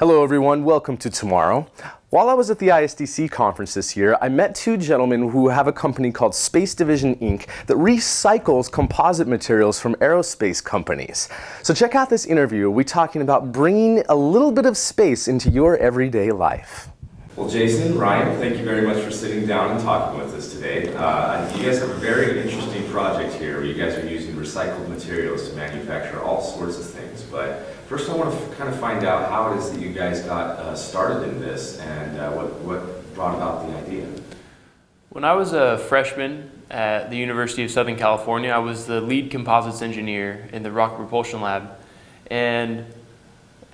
Hello everyone, welcome to Tomorrow. While I was at the ISDC conference this year, I met two gentlemen who have a company called Space Division Inc. that recycles composite materials from aerospace companies. So check out this interview. We're talking about bringing a little bit of space into your everyday life. Well, Jason, Ryan, thank you very much for sitting down and talking with us today. Uh, you guys have a very interesting project here where you guys are using recycled materials to manufacture all sorts of things. First I want to kind of find out how it is that you guys got uh, started in this and uh, what, what brought about the idea. When I was a freshman at the University of Southern California, I was the lead composites engineer in the rocket propulsion lab. And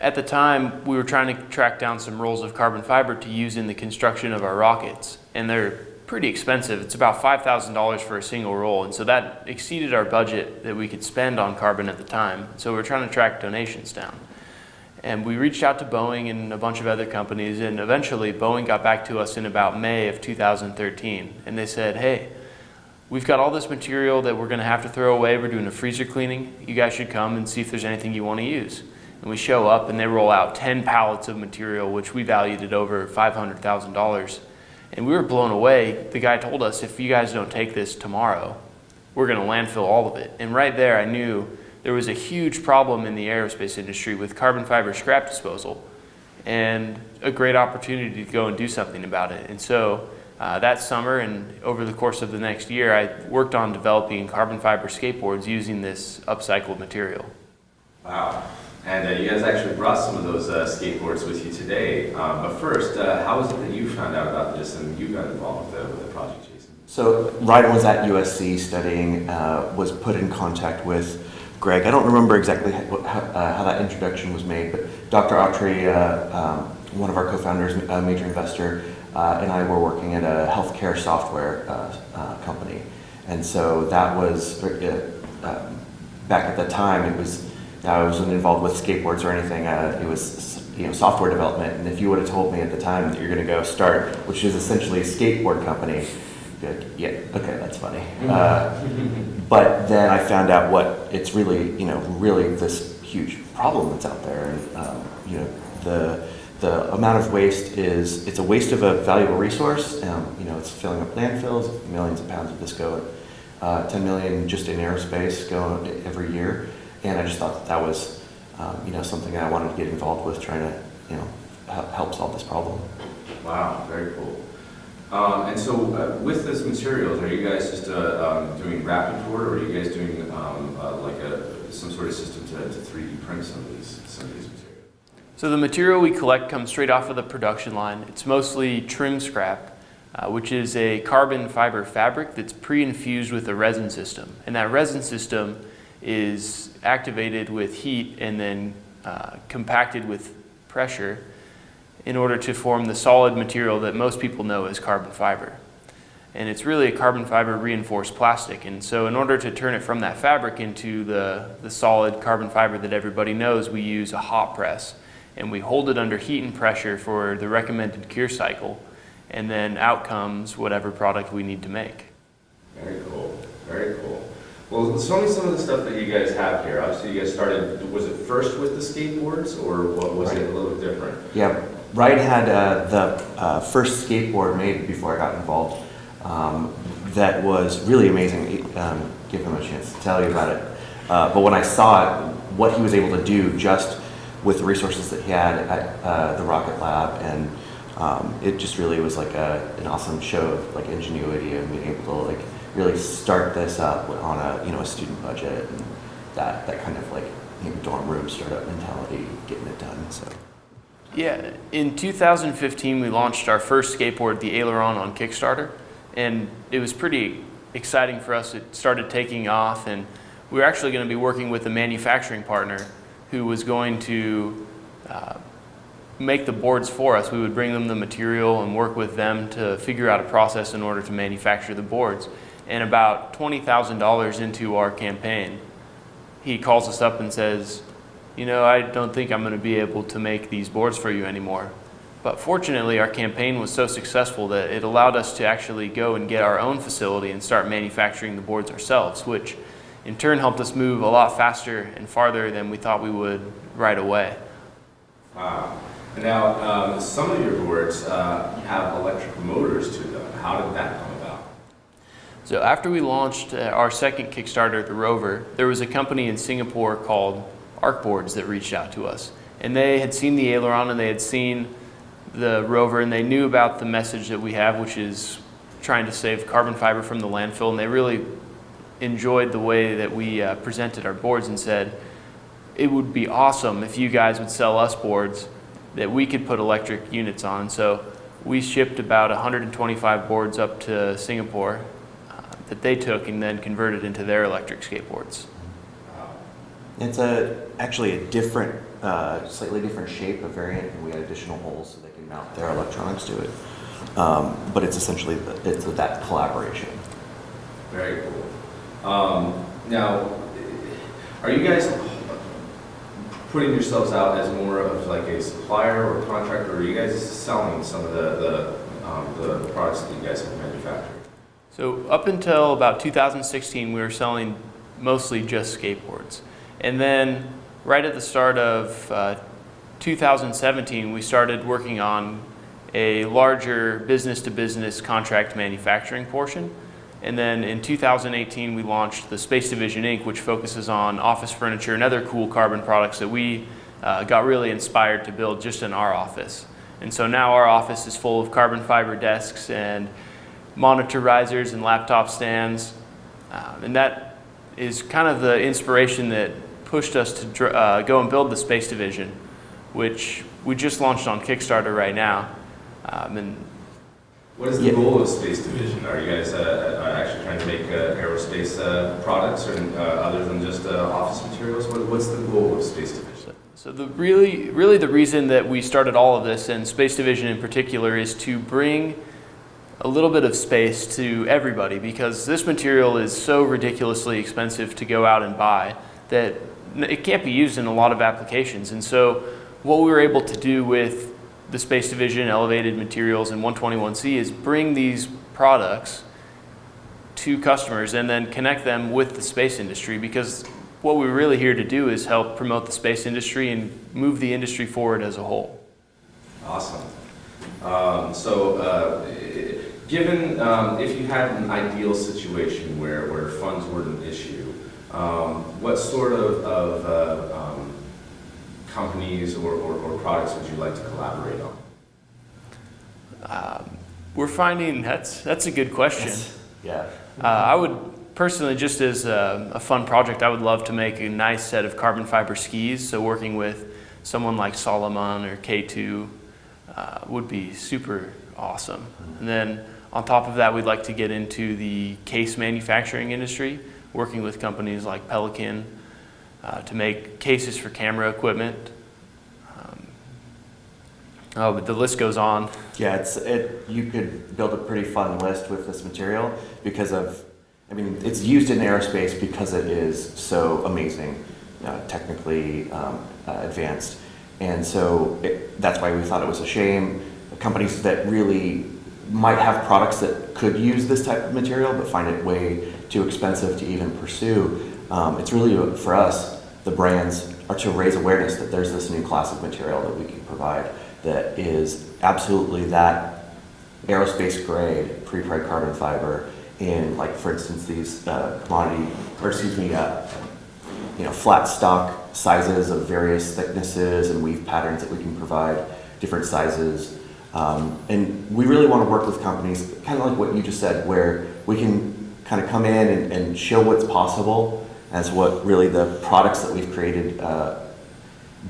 at the time, we were trying to track down some rolls of carbon fiber to use in the construction of our rockets. And they're pretty expensive. It's about $5,000 for a single roll. And so that exceeded our budget that we could spend on carbon at the time. So we are trying to track donations down. And we reached out to Boeing and a bunch of other companies. And eventually, Boeing got back to us in about May of 2013. And they said, hey, we've got all this material that we're going to have to throw away. We're doing a freezer cleaning. You guys should come and see if there's anything you want to use. And we show up and they roll out 10 pallets of material, which we valued at over $500,000. And we were blown away. The guy told us, if you guys don't take this tomorrow, we're going to landfill all of it. And right there, I knew there was a huge problem in the aerospace industry with carbon fiber scrap disposal and a great opportunity to go and do something about it. And so uh, that summer and over the course of the next year, I worked on developing carbon fiber skateboards using this upcycled material. Wow. And uh, you guys actually brought some of those uh, skateboards with you today. Um, but first, uh, how was it that you found out about this and you got involved with the, with the project, Jason? So Ryan was at USC studying, uh, was put in contact with Greg. I don't remember exactly how, uh, how that introduction was made, but Dr. Autry, uh, um, one of our co-founders, a major investor, and I were working at a healthcare software company. And so that was, um, back at the time, it was I wasn't involved with skateboards or anything. Uh, it was you know software development. And if you would have told me at the time that you're going to go start, which is essentially a skateboard company, good, yeah, okay, that's funny. Mm-hmm. Uh, but then I found out what it's really, you know, really this huge problem that's out there, and um, you know the the amount of waste is it's a waste of a valuable resource. Um, you know, it's filling up landfills. Millions of pounds of this go. Uh, 10 million just in aerospace go every year. And I just thought that, that was, um, you know, something that I wanted to get involved with, trying to, you know, help solve this problem. Wow, very cool. Um, and so uh, with this materials, are you guys just uh, um, doing rapid port, or are you guys doing um, uh, like a, some sort of system to, to 3D print some of these, some of these materials? So the material we collect comes straight off of the production line. It's mostly trim scrap, uh, which is a carbon fiber fabric that's pre-infused with a resin system. And that resin system is activated with heat and then uh, compacted with pressure in order to form the solid material that most people know as carbon fiber. And it's really a carbon fiber reinforced plastic. And so in order to turn it from that fabric into the, the solid carbon fiber that everybody knows, we use a hot press. And we hold it under heat and pressure for the recommended cure cycle. And then out comes whatever product we need to make. Very cool, very cool. Well, show me some of the stuff that you guys have here. Obviously, you guys started, was it first with the skateboards, or what was right. it a little bit different? Yeah, Wright had uh, the uh, first skateboard made before I got involved um, that was really amazing. Um, give him a chance to tell you about it. Uh, but when I saw it, what he was able to do just with the resources that he had at uh, the Rocket Lab and um, it just really was like a, an awesome show of like ingenuity and being able to really start this up on a you know a student budget and that that kind of like you know, dorm room startup mentality, getting it done. So. Yeah, in 2015 we launched our first skateboard, the Aileron, on Kickstarter, and it was pretty exciting for us. It started taking off, and we were actually going to be working with a manufacturing partner who was going to uh, make the boards for us. We would bring them the material and work with them to figure out a process in order to manufacture the boards and about $20,000 into our campaign, he calls us up and says, you know, I don't think I'm going to be able to make these boards for you anymore. But fortunately, our campaign was so successful that it allowed us to actually go and get our own facility and start manufacturing the boards ourselves, which in turn helped us move a lot faster and farther than we thought we would right away. Wow. Now, um, some of your boards uh, have electric motors to them. How did that come? So after we launched uh, our second Kickstarter, the Rover, there was a company in Singapore called Arcboards that reached out to us. And they had seen the aileron and they had seen the Rover and they knew about the message that we have, which is trying to save carbon fiber from the landfill. And they really enjoyed the way that we uh, presented our boards and said, it would be awesome if you guys would sell us boards that we could put electric units on. So we shipped about 125 boards up to Singapore that they took and then converted into their electric skateboards. It's a actually a different, uh, slightly different shape, a variant, and we had additional holes so they can mount their electronics to it. Um, but it's essentially the, it's that collaboration. Very cool. Um, now, are you guys putting yourselves out as more of like a supplier or contractor, or are you guys selling some of the, the, um, the products that you guys have manufactured? So up until about 2016, we were selling mostly just skateboards. And then right at the start of uh, 2017, we started working on a larger business-to-business contract manufacturing portion. And then in 2018, we launched the Space Division Inc., which focuses on office furniture and other cool carbon products that we uh, got really inspired to build just in our office. And so now our office is full of carbon fiber desks and monitor risers and laptop stands. Um, and that is kind of the inspiration that pushed us to dr- uh, go and build the Space Division, which we just launched on Kickstarter right now. Um, and What is the Yeah. goal of Space Division? Are you guys uh, uh, actually trying to make uh, aerospace uh, products or uh, other than just uh, office materials? What, what's the goal of Space Division? So the really, really the reason that we started all of this, and Space Division in particular, is to bring a little bit of space to everybody because this material is so ridiculously expensive to go out and buy that it can't be used in a lot of applications. And so what we were able to do with the Space Division, Elevated Materials, and 121C is bring these products to customers and then connect them with the space industry because what we're really here to do is help promote the space industry and move the industry forward as a whole. Awesome. Um, so, uh, given um, if you had an ideal situation where, where funds weren't an issue, um, what sort of, of uh, um, companies or, or, or products would you like to collaborate on? Um, we're finding that's that's a good question. Yeah. Uh, I would personally, just as a, a fun project, I would love to make a nice set of carbon fiber skis. So working with someone like Salomon or K2 uh, would be super awesome. And then on top of that, we'd like to get into the case manufacturing industry, working with companies like Pelican uh, to make cases for camera equipment. Um, oh, but the list goes on. Yeah, it's it. You could build a pretty fun list with this material because of, I mean, it's used in aerospace because it is so amazing, uh, technically um, uh, advanced, and so it, that's why we thought it was a shame. Companies that really might have products that could use this type of material but find it way too expensive to even pursue. Um, it's really for us, the brands, are to raise awareness that there's this new class of material that we can provide that is absolutely that aerospace grade pre-preg carbon fiber in like for instance these uh, commodity or excuse me uh, you know flat stock sizes of various thicknesses and weave patterns that we can provide different sizes um, and we really want to work with companies kind of like what you just said where we can kind of come in and, and show what's possible as what really the products that we've created uh,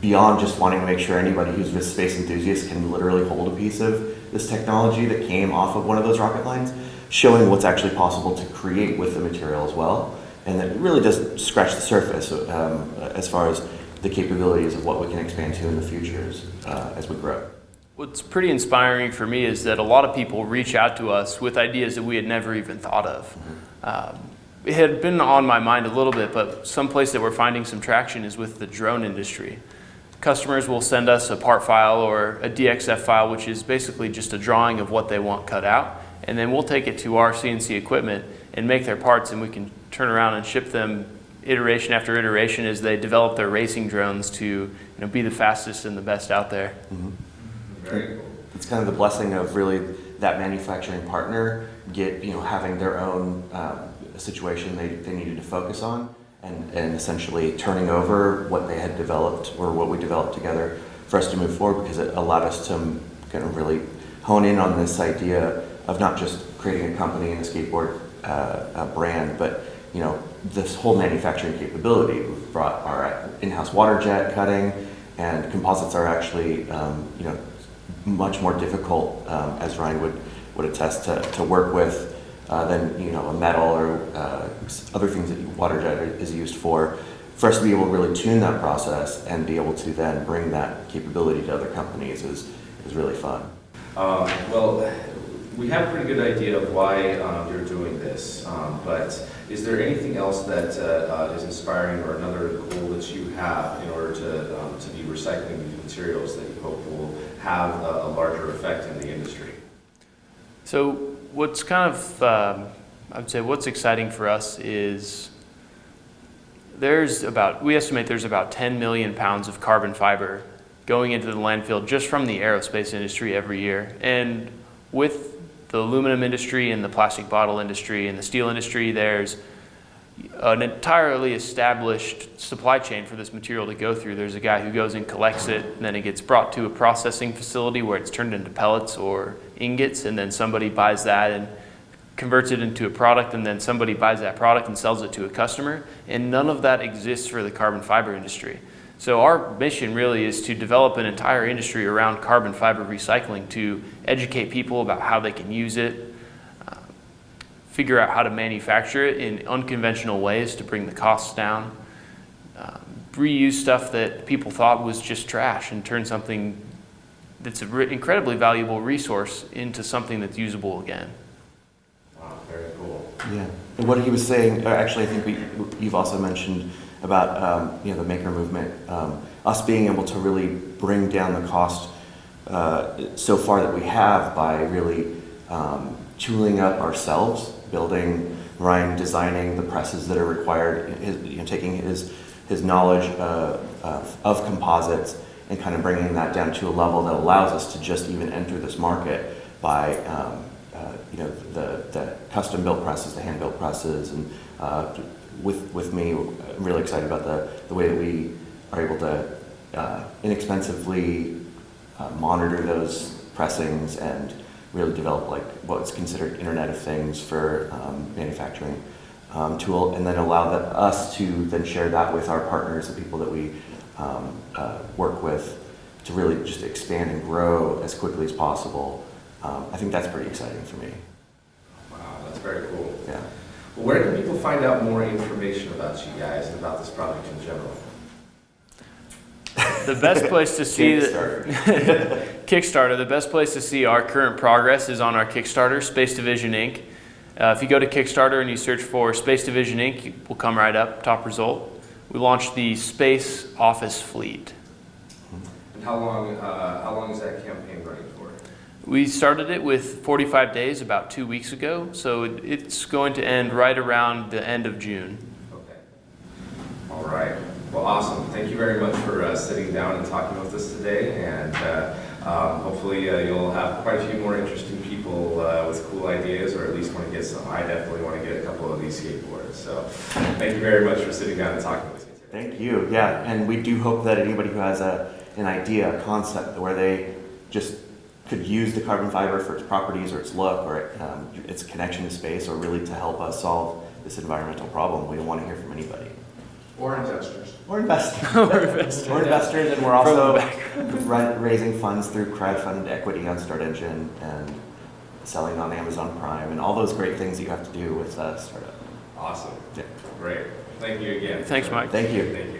beyond just wanting to make sure anybody who's a space enthusiast can literally hold a piece of this technology that came off of one of those rocket lines, showing what's actually possible to create with the material as well. And that really does scratch the surface um, as far as the capabilities of what we can expand to in the future uh, as we grow. What's pretty inspiring for me is that a lot of people reach out to us with ideas that we had never even thought of. Um, it had been on my mind a little bit, but some place that we're finding some traction is with the drone industry. Customers will send us a part file or a DXF file, which is basically just a drawing of what they want cut out, and then we'll take it to our CNC equipment and make their parts, and we can turn around and ship them iteration after iteration as they develop their racing drones to you know, be the fastest and the best out there. Mhm. Very cool. it's kind of the blessing of really that manufacturing partner get you know having their own um, situation they, they needed to focus on and, and essentially turning over what they had developed or what we developed together for us to move forward because it allowed us to kind of really hone in on this idea of not just creating a company and a skateboard uh, uh, brand but you know this whole manufacturing capability we've brought our in-house water jet cutting and composites are actually um, you know much more difficult, um, as Ryan would, would attest, to, to work with uh, than you know a metal or uh, other things that water jet is used for. For us to be able to really tune that process and be able to then bring that capability to other companies is, is really fun. Um, well, we have a pretty good idea of why um, you're doing this, um, but is there anything else that uh, uh, is inspiring or another goal that you have in order to, um, to be recycling these materials that you hope will have a, a larger effect in the industry? So what's kind of, um, I would say what's exciting for us is there's about, we estimate there's about 10 million pounds of carbon fiber going into the landfill just from the aerospace industry every year. And with the aluminum industry and the plastic bottle industry and the steel industry, there's an entirely established supply chain for this material to go through. There's a guy who goes and collects it, and then it gets brought to a processing facility where it's turned into pellets or ingots, and then somebody buys that and converts it into a product, and then somebody buys that product and sells it to a customer. And none of that exists for the carbon fiber industry. So our mission really is to develop an entire industry around carbon fiber recycling to educate people about how they can use it, figure out how to manufacture it in unconventional ways to bring the costs down, uh, reuse stuff that people thought was just trash and turn something that's an incredibly valuable resource into something that's usable again. Wow, very cool. Yeah. And what he was saying, uh, actually, I think we, you've also mentioned about um, you know the maker movement, um, us being able to really bring down the cost uh, so far that we have by really um, tooling up ourselves, building, Ryan designing the presses that are required, his, you know, taking his his knowledge uh, of, of composites and kind of bringing that down to a level that allows us to just even enter this market by um, uh, you know the, the custom built presses, the hand built presses, and uh, with with me, I'm really excited about the the way that we are able to uh, inexpensively uh, monitor those pressings and really develop like what's considered Internet of Things for um, manufacturing um, tool, and then allow that, us to then share that with our partners, the people that we um, uh, work with, to really just expand and grow as quickly as possible. Um, I think that's pretty exciting for me. Wow, that's very cool. Yeah. Well, where can people find out more information about you guys and about this project in general? The best place to see the, Kickstarter. Kickstarter, the best place to see our current progress is on our Kickstarter, Space Division Inc. Uh, if you go to Kickstarter and you search for Space Division Inc., it will come right up, top result. We launched the Space Office Fleet. And how long, uh, how long is that campaign running for? We started it with 45 days about two weeks ago, so it- it's going to end right around the end of June. Okay. All right. Thank you very much for uh, sitting down and talking with us today. And uh, um, hopefully uh, you'll have quite a few more interesting people uh, with cool ideas, or at least want to get some. I definitely want to get a couple of these skateboards. So thank you very much for sitting down and talking with me today. Thank you. Yeah, and we do hope that anybody who has a, an idea, a concept where they just could use the carbon fiber for its properties or its look or um, its connection to space or really to help us solve this environmental problem, we want to hear from anybody. Or investors. Or investors. Or investors. Or investors, and we're also raising funds through crowdfunded equity on Start Engine and selling on Amazon Prime and all those great things you have to do with a startup. Awesome. Yeah. Great. Thank you again. Thanks, Mike. Thank you. Thank you.